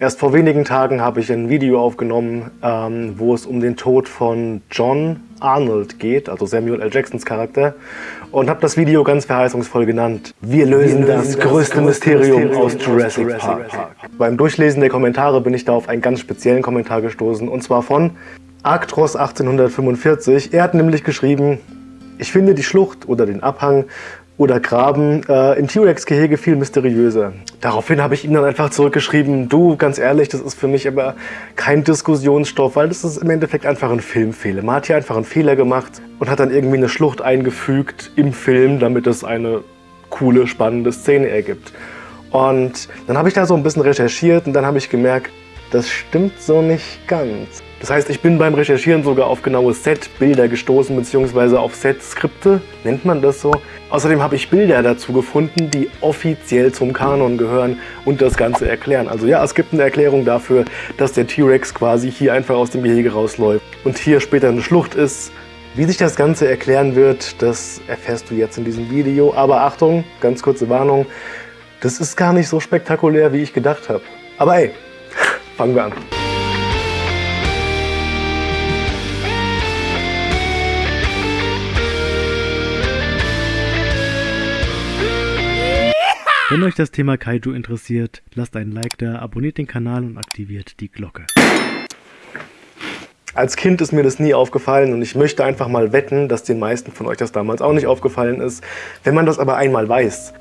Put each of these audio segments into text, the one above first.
Erst vor wenigen Tagen habe ich ein Video aufgenommen, ähm, wo es um den Tod von John Arnold geht, also Samuel L. Jacksons Charakter, und habe das Video ganz verheißungsvoll genannt. Wir lösen, Wir lösen das, das, größte, Mysterium, Mysterium aus Jurassic, Jurassic Park. Park. Beim Durchlesen der Kommentare bin ich da auf einen ganz speziellen Kommentar gestoßen, und zwar von Arctros 1845. Er hat nämlich geschrieben, ich finde die Schlucht oder den Abhang oder Graben äh, im T-Rex-Gehege viel mysteriöser. Daraufhin habe ich ihm dann einfach zurückgeschrieben, du, ganz ehrlich, das ist für mich aber kein Diskussionsstoff, weil das ist im Endeffekt einfach ein Filmfehler. Man hat hier einfach einen Fehler gemacht und hat dann irgendwie eine Schlucht eingefügt im Film, damit es eine coole, spannende Szene ergibt. Und dann habe ich da so ein bisschen recherchiert und dann habe ich gemerkt, das stimmt so nicht ganz. Das heißt, ich bin beim Recherchieren sogar auf genaue Set-Bilder gestoßen, beziehungsweise auf Set-Skripte, nennt man das so. Außerdem habe ich Bilder dazu gefunden, die offiziell zum Kanon gehören und das Ganze erklären. Also ja, es gibt eine Erklärung dafür, dass der T-Rex quasi hier einfach aus dem Gehege rausläuft und hier später eine Schlucht ist. Wie sich das Ganze erklären wird, das erfährst du jetzt in diesem Video. Aber Achtung, ganz kurze Warnung, das ist gar nicht so spektakulär, wie ich gedacht habe. Aber ey, fangen wir an. Wenn euch das Thema Kaiju interessiert, lasst einen Like da, abonniert den Kanal und aktiviert die Glocke. Als Kind ist mir das nie aufgefallen und ich möchte einfach mal wetten, dass den meisten von euch das damals auch nicht aufgefallen ist. Wenn man das aber einmal weiß,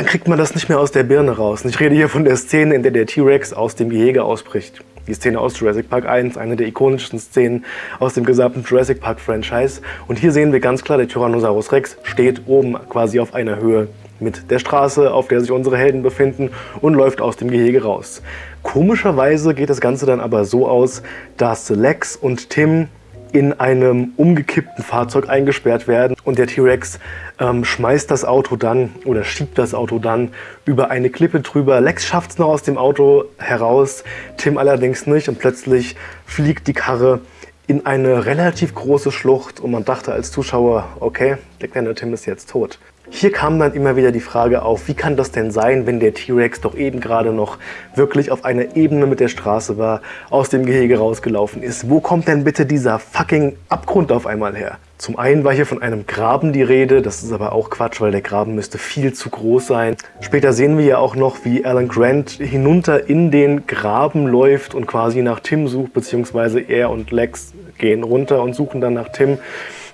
dann kriegt man das nicht mehr aus der Birne raus. Und ich rede hier von der Szene, in der der T-Rex aus dem Gehege ausbricht. Die Szene aus Jurassic Park 1, eine der ikonischsten Szenen aus dem gesamten Jurassic Park Franchise. Und hier sehen wir ganz klar, der Tyrannosaurus Rex steht oben quasi auf einer Höhe mit der Straße, auf der sich unsere Helden befinden und läuft aus dem Gehege raus. Komischerweise geht das Ganze dann aber so aus, dass Lex und Tim in einem umgekippten Fahrzeug eingesperrt werden und der T-Rex ähm, schmeißt das Auto dann oder schiebt das Auto dann über eine Klippe drüber. Lex schafft es noch aus dem Auto heraus, Tim allerdings nicht und plötzlich fliegt die Karre in eine relativ große Schlucht und man dachte als Zuschauer, okay, der kleine Tim ist jetzt tot. Hier kam dann immer wieder die Frage auf, wie kann das denn sein, wenn der T-Rex doch eben gerade noch wirklich auf einer Ebene mit der Straße war, aus dem Gehege rausgelaufen ist. Wo kommt denn bitte dieser fucking Abgrund auf einmal her? Zum einen war hier von einem Graben die Rede, das ist aber auch Quatsch, weil der Graben müsste viel zu groß sein. Später sehen wir ja auch noch, wie Alan Grant hinunter in den Graben läuft und quasi nach Tim sucht, beziehungsweise er und Lex gehen runter und suchen dann nach Tim.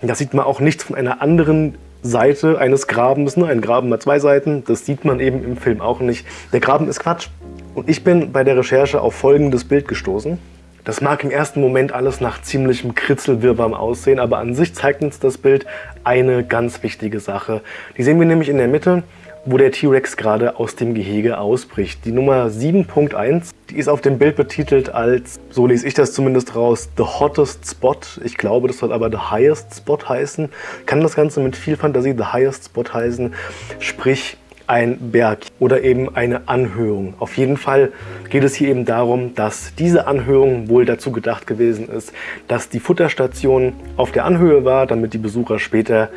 Da sieht man auch nichts von einer anderen Seite eines Grabens. Ne? Ein Graben hat zwei Seiten, das sieht man eben im Film auch nicht. Der Graben ist Quatsch. Und ich bin bei der Recherche auf folgendes Bild gestoßen. Das mag im ersten Moment alles nach ziemlichem Kritzelwirrwarr aussehen, aber an sich zeigt uns das Bild eine ganz wichtige Sache. Die sehen wir nämlich in der Mitte wo der T-Rex gerade aus dem Gehege ausbricht. Die Nummer 7.1, die ist auf dem Bild betitelt als, so lese ich das zumindest raus, The Hottest Spot. Ich glaube, das soll aber The Highest Spot heißen. Kann das Ganze mit viel Fantasie The Highest Spot heißen, sprich ein Berg oder eben eine Anhöhung. Auf jeden Fall geht es hier eben darum, dass diese Anhöhung wohl dazu gedacht gewesen ist, dass die Futterstation auf der Anhöhe war, damit die Besucher später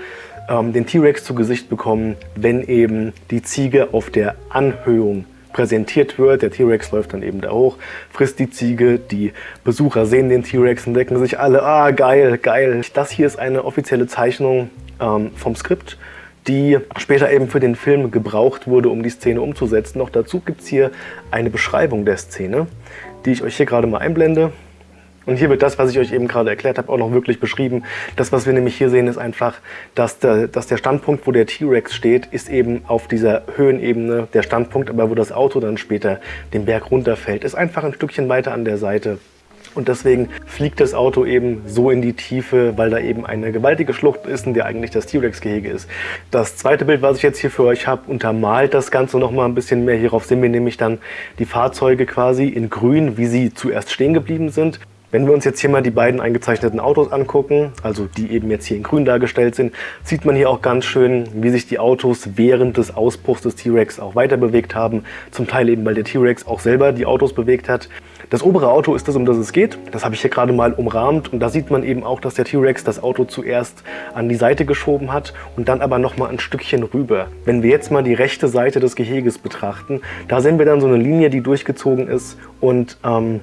ähm, den T-Rex zu Gesicht bekommen, wenn eben die Ziege auf der Anhöhung präsentiert wird. Der T-Rex läuft dann eben da hoch, frisst die Ziege, die Besucher sehen den T-Rex und denken sich alle, ah geil, geil. Das hier ist eine offizielle Zeichnung ähm, vom Skript, die später eben für den Film gebraucht wurde, um die Szene umzusetzen. Noch dazu gibt es hier eine Beschreibung der Szene, die ich euch hier gerade mal einblende. Und hier wird das, was ich euch eben gerade erklärt habe, auch noch wirklich beschrieben. Das, was wir nämlich hier sehen, ist einfach, dass der, dass der Standpunkt, wo der T-Rex steht, ist eben auf dieser Höhenebene der Standpunkt, aber wo das Auto dann später den Berg runterfällt, ist einfach ein Stückchen weiter an der Seite. Und deswegen fliegt das Auto eben so in die Tiefe, weil da eben eine gewaltige Schlucht ist, in der eigentlich das T-Rex-Gehege ist. Das zweite Bild, was ich jetzt hier für euch habe, untermalt das Ganze noch mal ein bisschen mehr. Hierauf sehen wir nämlich dann die Fahrzeuge quasi in grün, wie sie zuerst stehen geblieben sind. Wenn wir uns jetzt hier mal die beiden eingezeichneten Autos angucken, also die eben jetzt hier in grün dargestellt sind, sieht man hier auch ganz schön, wie sich die Autos während des Ausbruchs des T-Rex auch weiter bewegt haben. Zum Teil eben, weil der T-Rex auch selber die Autos bewegt hat. Das obere Auto ist das, um das es geht. Das habe ich hier gerade mal umrahmt und da sieht man eben auch, dass der T-Rex das Auto zuerst an die Seite geschoben hat und dann aber nochmal ein Stückchen rüber. Wenn wir jetzt mal die rechte Seite des Geheges betrachten, da sehen wir dann so eine Linie, die durchgezogen ist und ähm,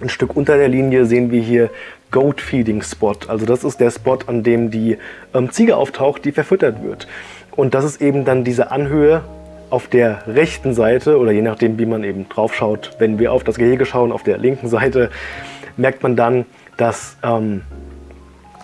ein Stück unter der Linie sehen wir hier Goat Feeding Spot. Also das ist der Spot, an dem die ähm, Ziege auftaucht, die verfüttert wird. Und das ist eben dann diese Anhöhe auf der rechten Seite oder je nachdem, wie man eben drauf schaut, wenn wir auf das Gehege schauen, auf der linken Seite, merkt man dann, dass ähm,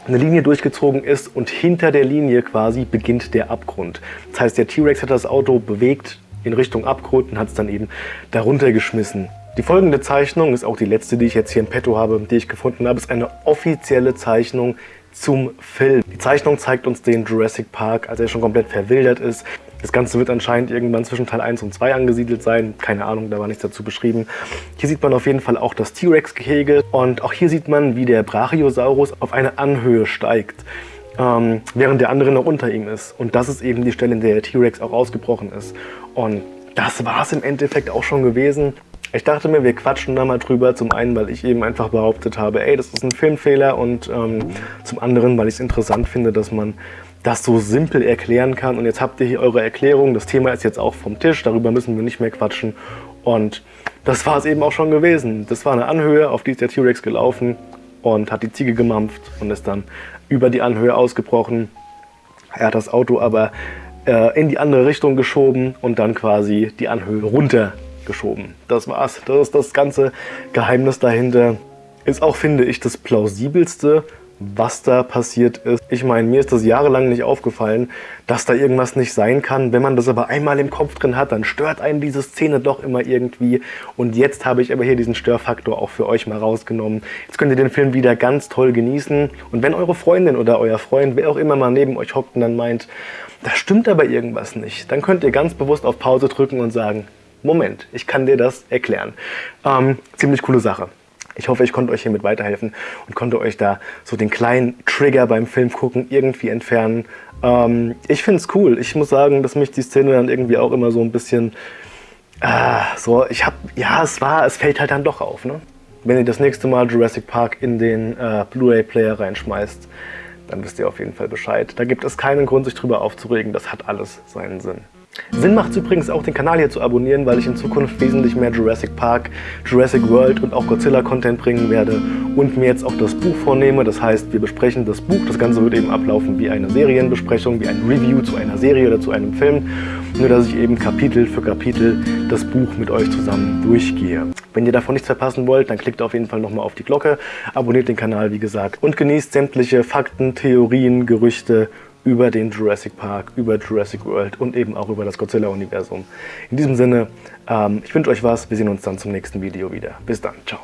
eine Linie durchgezogen ist und hinter der Linie quasi beginnt der Abgrund. Das heißt, der T-Rex hat das Auto bewegt in Richtung Abgrund und hat es dann eben darunter geschmissen. Die folgende Zeichnung ist auch die letzte, die ich jetzt hier im Petto habe, die ich gefunden habe, ist eine offizielle Zeichnung zum Film. Die Zeichnung zeigt uns den Jurassic Park, als er schon komplett verwildert ist. Das Ganze wird anscheinend irgendwann zwischen Teil 1 und 2 angesiedelt sein. Keine Ahnung, da war nichts dazu beschrieben. Hier sieht man auf jeden Fall auch das T-Rex-Gehege. Und auch hier sieht man, wie der Brachiosaurus auf eine Anhöhe steigt. Ähm, während der andere noch unter ihm ist. Und das ist eben die Stelle, in der der T-Rex auch ausgebrochen ist. Und das war es im Endeffekt auch schon gewesen. Ich dachte mir, wir quatschen da mal drüber. Zum einen, weil ich eben einfach behauptet habe, ey, das ist ein Filmfehler. Und ähm, zum anderen, weil ich es interessant finde, dass man das so simpel erklären kann. Und jetzt habt ihr hier eure Erklärung. Das Thema ist jetzt auch vom Tisch. Darüber müssen wir nicht mehr quatschen. Und das war es eben auch schon gewesen. Das war eine Anhöhe, auf die ist der T-Rex gelaufen und hat die Ziege gemampft und ist dann über die Anhöhe ausgebrochen. Er hat das Auto aber äh, in die andere Richtung geschoben und dann quasi die Anhöhe runtergeschoben. Das war's. Das ist das ganze Geheimnis dahinter. Ist auch, finde ich, das plausibelste, was da passiert ist. Ich meine, mir ist das jahrelang nicht aufgefallen, dass da irgendwas nicht sein kann. Wenn man das aber einmal im Kopf drin hat, dann stört einen diese Szene doch immer irgendwie. Und jetzt habe ich aber hier diesen Störfaktor auch für euch mal rausgenommen. Jetzt könnt ihr den Film wieder ganz toll genießen. Und wenn eure Freundin oder euer Freund, wer auch immer mal neben euch hockt und dann meint, da stimmt aber irgendwas nicht, dann könnt ihr ganz bewusst auf Pause drücken und sagen, Moment, ich kann dir das erklären. Ähm, ziemlich coole Sache. Ich hoffe, ich konnte euch hiermit weiterhelfen und konnte euch da so den kleinen Trigger beim Film gucken irgendwie entfernen. Ähm, ich finde es cool. Ich muss sagen, dass mich die Szene dann irgendwie auch immer so ein bisschen... Äh, so, ich habe... Ja, es war... Es fällt halt dann doch auf, ne? Wenn ihr das nächste Mal Jurassic Park in den äh, Blu-ray-Player reinschmeißt, dann wisst ihr auf jeden Fall Bescheid. Da gibt es keinen Grund, sich drüber aufzuregen. Das hat alles seinen Sinn. Sinn macht es übrigens auch, den Kanal hier zu abonnieren, weil ich in Zukunft wesentlich mehr Jurassic Park, Jurassic World und auch Godzilla-Content bringen werde und mir jetzt auch das Buch vornehme. Das heißt, wir besprechen das Buch. Das Ganze wird eben ablaufen wie eine Serienbesprechung, wie ein Review zu einer Serie oder zu einem Film. Nur, dass ich eben Kapitel für Kapitel das Buch mit euch zusammen durchgehe. Wenn ihr davon nichts verpassen wollt, dann klickt auf jeden Fall nochmal auf die Glocke, abonniert den Kanal, wie gesagt, und genießt sämtliche Fakten, Theorien, Gerüchte über den Jurassic Park, über Jurassic World und eben auch über das Godzilla-Universum. In diesem Sinne, ähm, ich wünsche euch was. Wir sehen uns dann zum nächsten Video wieder. Bis dann. Ciao.